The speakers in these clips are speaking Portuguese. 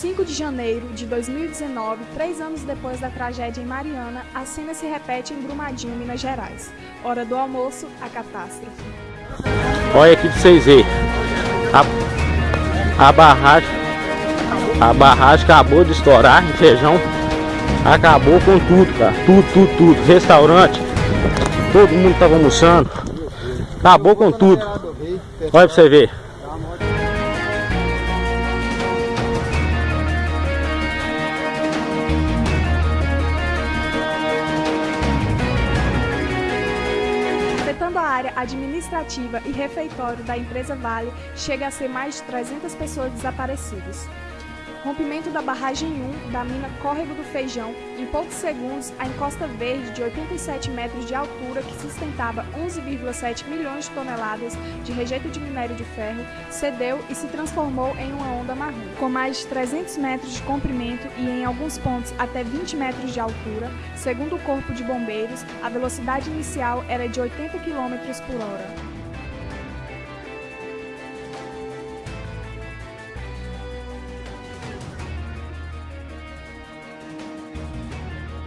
5 de janeiro de 2019, três anos depois da tragédia em Mariana, a cena se repete em Brumadinho, Minas Gerais. Hora do almoço, a catástrofe. Olha aqui pra vocês verem. A, a barragem. A barragem acabou de estourar em feijão. Acabou com tudo, cara. Tudo, tudo, tudo. Restaurante. Todo mundo tava almoçando. Acabou com tudo. Olha pra você ver. Administrativa e refeitório da empresa Vale, chega a ser mais de 300 pessoas desaparecidas. Rompimento da barragem 1 da mina Córrego do Feijão. Em poucos segundos, a encosta verde de 87 metros de altura, que sustentava 11,7 milhões de toneladas de rejeito de minério de ferro, cedeu e se transformou em uma onda marrom. Com mais de 300 metros de comprimento e em alguns pontos até 20 metros de altura, segundo o Corpo de Bombeiros, a velocidade inicial era de 80 km por hora.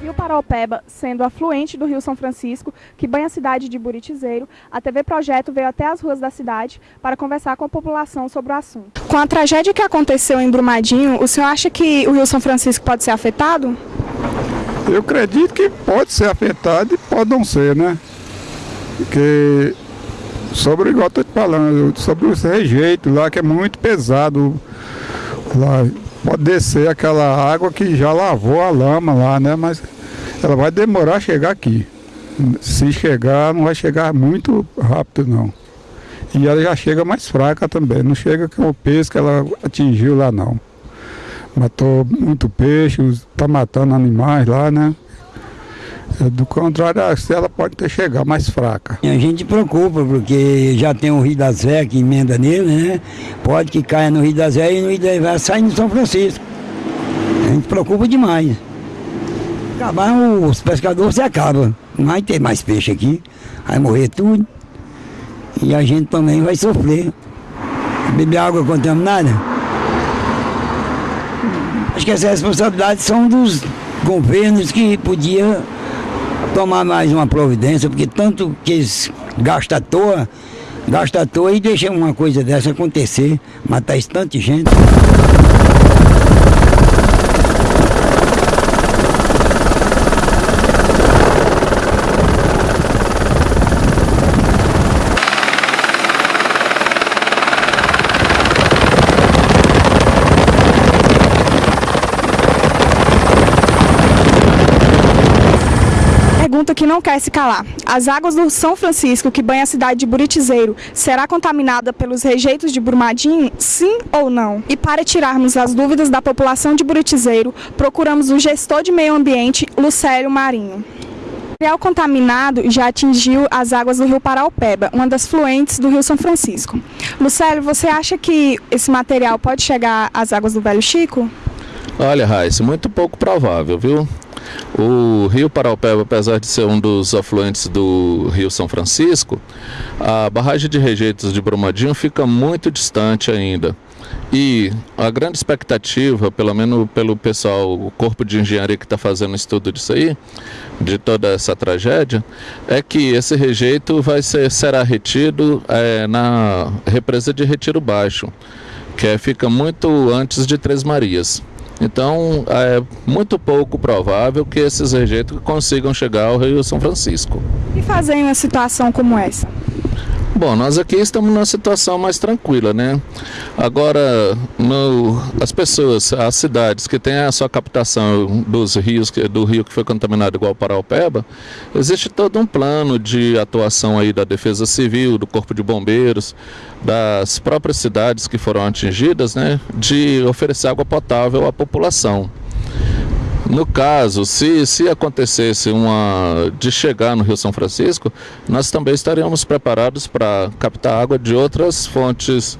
Rio Paraopeba, sendo afluente do Rio São Francisco, que banha a cidade de Buritizeiro, a TV Projeto veio até as ruas da cidade para conversar com a população sobre o assunto. Com a tragédia que aconteceu em Brumadinho, o senhor acha que o Rio São Francisco pode ser afetado? Eu acredito que pode ser afetado e pode não ser, né? Porque sobre, igual eu tô te falando, sobre os rejeitos lá, que é muito pesado. Lá, pode descer aquela água que já lavou a lama lá, né? Mas ela vai demorar a chegar aqui. Se chegar, não vai chegar muito rápido não. E ela já chega mais fraca também, não chega com o peso que ela atingiu lá não. Matou muito peixe, está matando animais lá, né? Do contrário, ela pode ter chegado mais fraca. A gente preocupa, porque já tem o Rio da Zé que emenda nele, né? Pode que caia no Rio da Zé e no Rio da Zé sai no São Francisco. A gente preocupa demais. Acabar os pescadores se acaba. Não vai ter mais peixe aqui, vai morrer tudo. E a gente também vai sofrer. Beber água contaminada. Acho que essas responsabilidades são dos governos que podia tomar mais uma providência, porque tanto que eles gastam à toa, gastam à toa e deixam uma coisa dessa acontecer, matar de gente. Que não quer se calar. As águas do São Francisco, que banha a cidade de Buritizeiro, será contaminada pelos rejeitos de Brumadinho? Sim ou não? E para tirarmos as dúvidas da população de Buritizeiro, procuramos o gestor de meio ambiente, Lucélio Marinho. O material contaminado já atingiu as águas do rio Paraupeba, uma das fluentes do rio São Francisco. Lucélio, você acha que esse material pode chegar às águas do Velho Chico? Olha, Raíssa, muito pouco provável, viu? O Rio Paraupeba, apesar de ser um dos afluentes do Rio São Francisco, a barragem de rejeitos de Brumadinho fica muito distante ainda. E a grande expectativa, pelo menos pelo pessoal, o corpo de engenharia que está fazendo estudo disso aí, de toda essa tragédia, é que esse rejeito vai ser, será retido é, na represa de Retiro Baixo, que é, fica muito antes de Três Marias. Então, é muito pouco provável que esses rejeitos consigam chegar ao Rio São Francisco. E fazer em uma situação como essa? Bom, nós aqui estamos numa situação mais tranquila, né? Agora, no, as pessoas, as cidades que têm a sua captação dos rios, do rio que foi contaminado igual Paraupeba, existe todo um plano de atuação aí da Defesa Civil, do Corpo de Bombeiros, das próprias cidades que foram atingidas, né? De oferecer água potável à população. No caso, se, se acontecesse uma de chegar no Rio São Francisco, nós também estaríamos preparados para captar água de outras fontes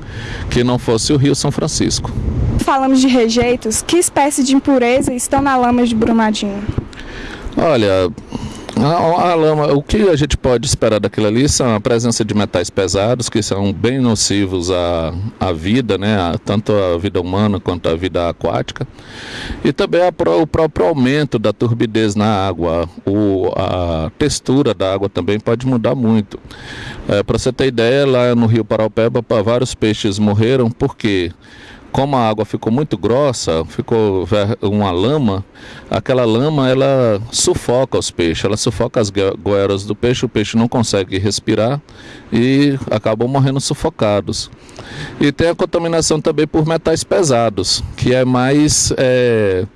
que não fosse o Rio São Francisco. Falamos de rejeitos, que espécie de impureza estão na lama de Brumadinho? Olha, A, a, lama, o que a gente pode esperar daquilo ali são a presença de metais pesados, que são bem nocivos à, à vida, né? A, tanto a vida humana quanto a vida aquática. E também a, o próprio aumento da turbidez na água. O, a textura da água também pode mudar muito. É, Para você ter ideia, lá no Rio Paraupeba, vários peixes morreram porque como a água ficou muito grossa, ficou uma lama, aquela lama ela sufoca os peixes, ela sufoca as goelas do peixe, o peixe não consegue respirar e acabam morrendo sufocados. E tem a contaminação também por metais pesados, que é mais é,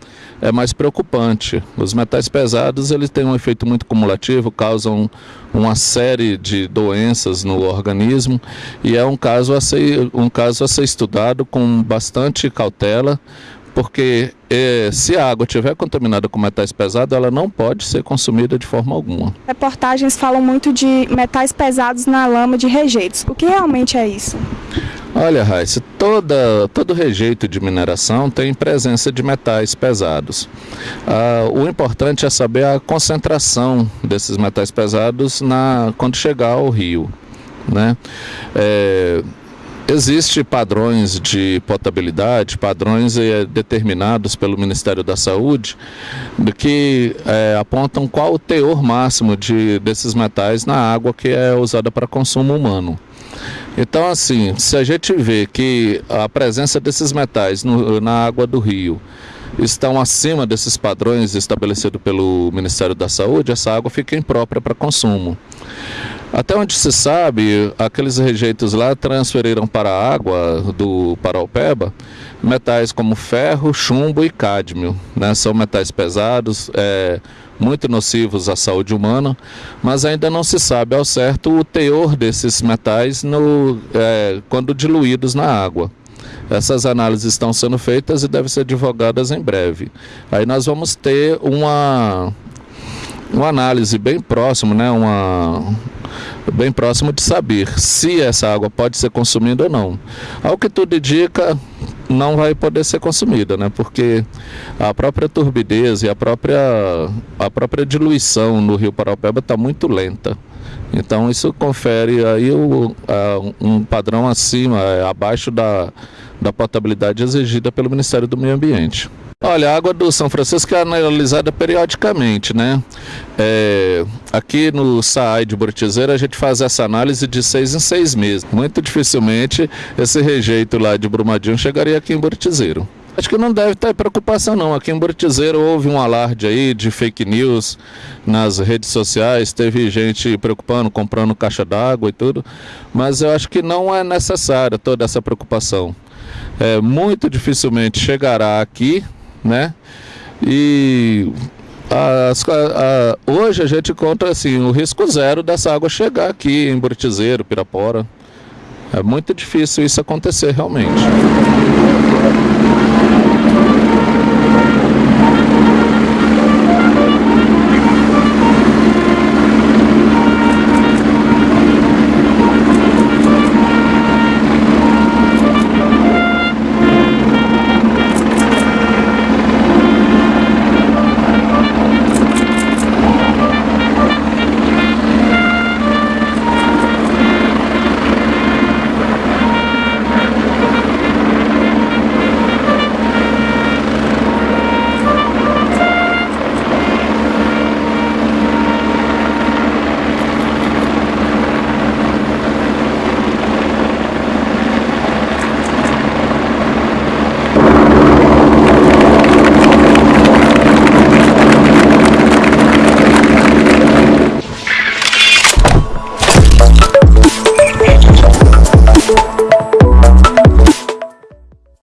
é mais preocupante. Os metais pesados eles têm um efeito muito cumulativo, causam uma série de doenças no organismo e é um caso a ser, um caso a ser estudado com bastante cautela, porque eh, se a água estiver contaminada com metais pesados, ela não pode ser consumida de forma alguma. Reportagens falam muito de metais pesados na lama de rejeitos. O que realmente é isso? Olha, Raíssa, toda, todo rejeito de mineração tem presença de metais pesados. Ah, o importante é saber a concentração desses metais pesados na, quando chegar ao rio. Né? É, Existem padrões de potabilidade, padrões eh, determinados pelo Ministério da Saúde, que eh, apontam qual o teor máximo de, desses metais na água que é usada para consumo humano. Então, assim, se a gente vê que a presença desses metais no, na água do rio estão acima desses padrões estabelecidos pelo Ministério da Saúde, essa água fica imprópria para consumo. Até onde se sabe, aqueles rejeitos lá transferiram para a água do Paraupeba metais como ferro, chumbo e cádmio. Né? São metais pesados, é, muito nocivos à saúde humana, mas ainda não se sabe ao certo o teor desses metais no, é, quando diluídos na água. Essas análises estão sendo feitas e devem ser divulgadas em breve. Aí nós vamos ter uma, uma análise bem próximo, né? uma, bem próximo de saber se essa água pode ser consumida ou não. Ao que tudo indica, não vai poder ser consumida, né? Porque a própria turbidez e a própria, a própria diluição no rio Paraupeba está muito lenta. Então isso confere aí o, a, um padrão acima, é, abaixo da, da potabilidade exigida pelo Ministério do Meio Ambiente. Olha, a água do São Francisco é analisada periodicamente, né? É, aqui no SAAI de Buritizeira a gente faz essa análise de seis em seis meses. Muito dificilmente esse rejeito lá de Brumadinho chegaria aqui em Buritizeiro. Acho que não deve ter preocupação não. Aqui em Buritizeiro houve um alarde aí de fake news nas redes sociais, teve gente preocupando, comprando caixa d'água e tudo, mas eu acho que não é necessária toda essa preocupação. É, muito dificilmente chegará aqui né? E as, a, a, hoje a gente conta assim, o risco zero dessa água chegar aqui em Buritizeiro, Pirapora. É muito difícil isso acontecer realmente.